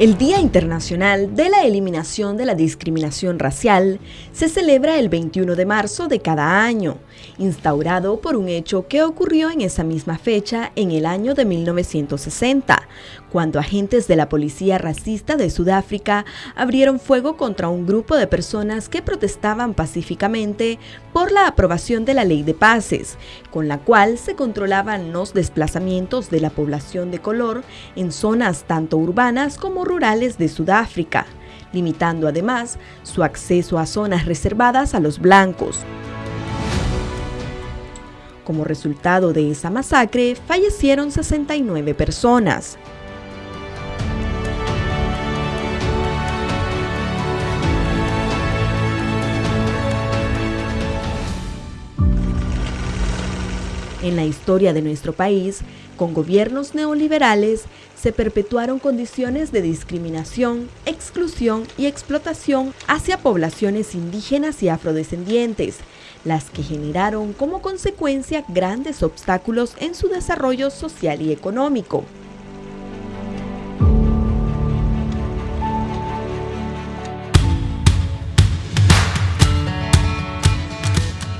El Día Internacional de la Eliminación de la Discriminación Racial se celebra el 21 de marzo de cada año, instaurado por un hecho que ocurrió en esa misma fecha en el año de 1960, cuando agentes de la policía racista de Sudáfrica abrieron fuego contra un grupo de personas que protestaban pacíficamente por la aprobación de la ley de pases, con la cual se controlaban los desplazamientos de la población de color en zonas tanto urbanas como rurales de Sudáfrica, limitando además su acceso a zonas reservadas a los blancos. Como resultado de esa masacre, fallecieron 69 personas. En la historia de nuestro país, con gobiernos neoliberales, se perpetuaron condiciones de discriminación, exclusión y explotación hacia poblaciones indígenas y afrodescendientes, las que generaron como consecuencia grandes obstáculos en su desarrollo social y económico.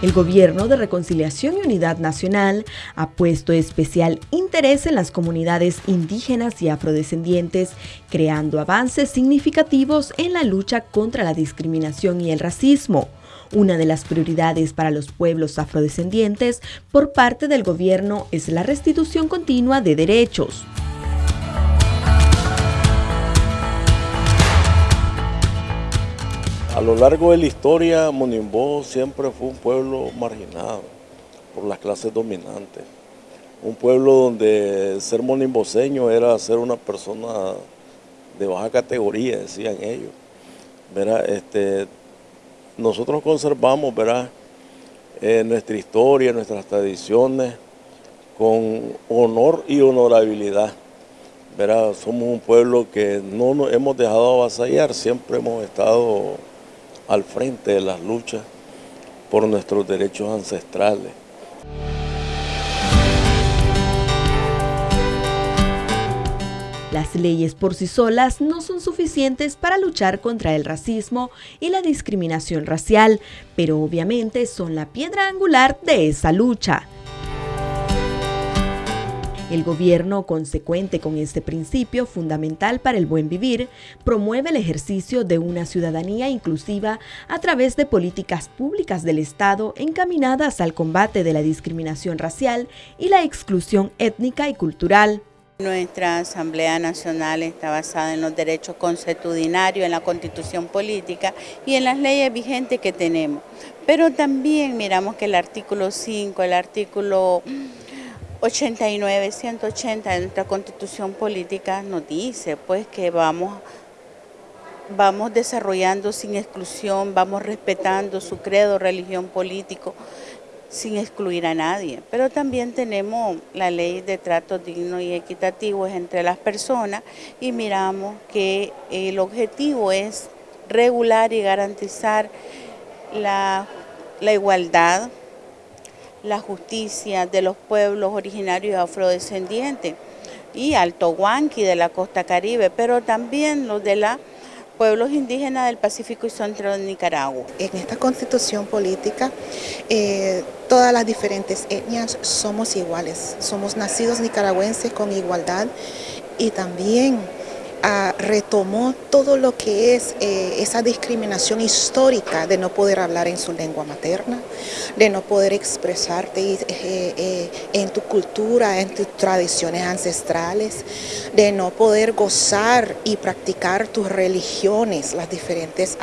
El Gobierno de Reconciliación y Unidad Nacional ha puesto especial interés en las comunidades indígenas y afrodescendientes, creando avances significativos en la lucha contra la discriminación y el racismo. Una de las prioridades para los pueblos afrodescendientes por parte del gobierno es la restitución continua de derechos. A lo largo de la historia, Monimbó siempre fue un pueblo marginado por las clases dominantes. Un pueblo donde ser monimboseño era ser una persona de baja categoría, decían ellos. Este, nosotros conservamos eh, nuestra historia, nuestras tradiciones con honor y honorabilidad. Somos un pueblo que no nos hemos dejado avasallar, siempre hemos estado al frente de las luchas por nuestros derechos ancestrales. Las leyes por sí solas no son suficientes para luchar contra el racismo y la discriminación racial, pero obviamente son la piedra angular de esa lucha. El gobierno, consecuente con este principio fundamental para el buen vivir, promueve el ejercicio de una ciudadanía inclusiva a través de políticas públicas del Estado encaminadas al combate de la discriminación racial y la exclusión étnica y cultural. Nuestra Asamblea Nacional está basada en los derechos consuetudinarios, en la constitución política y en las leyes vigentes que tenemos. Pero también miramos que el artículo 5, el artículo 89, 180 de nuestra constitución política nos dice pues que vamos, vamos desarrollando sin exclusión, vamos respetando su credo, religión, político, sin excluir a nadie. Pero también tenemos la ley de trato digno y equitativo entre las personas y miramos que el objetivo es regular y garantizar la, la igualdad, la justicia de los pueblos originarios afrodescendientes y Alto Huanqui de la costa caribe, pero también los de los pueblos indígenas del Pacífico y Centro de Nicaragua. En esta constitución política, eh, todas las diferentes etnias somos iguales, somos nacidos nicaragüenses con igualdad y también retomó todo lo que es eh, esa discriminación histórica de no poder hablar en su lengua materna, de no poder expresarte eh, eh, en tu cultura, en tus tradiciones ancestrales, de no poder gozar y practicar tus religiones, las diferentes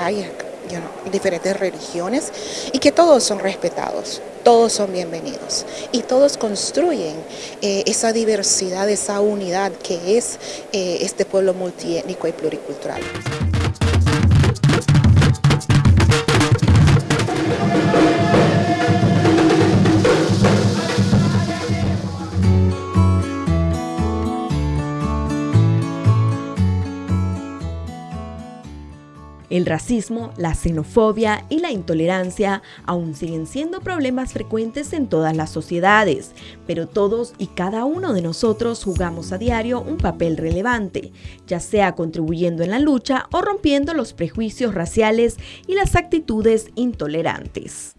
diferentes religiones y que todos son respetados todos son bienvenidos y todos construyen eh, esa diversidad, esa unidad que es eh, este pueblo multiétnico y pluricultural. El racismo, la xenofobia y la intolerancia aún siguen siendo problemas frecuentes en todas las sociedades, pero todos y cada uno de nosotros jugamos a diario un papel relevante, ya sea contribuyendo en la lucha o rompiendo los prejuicios raciales y las actitudes intolerantes.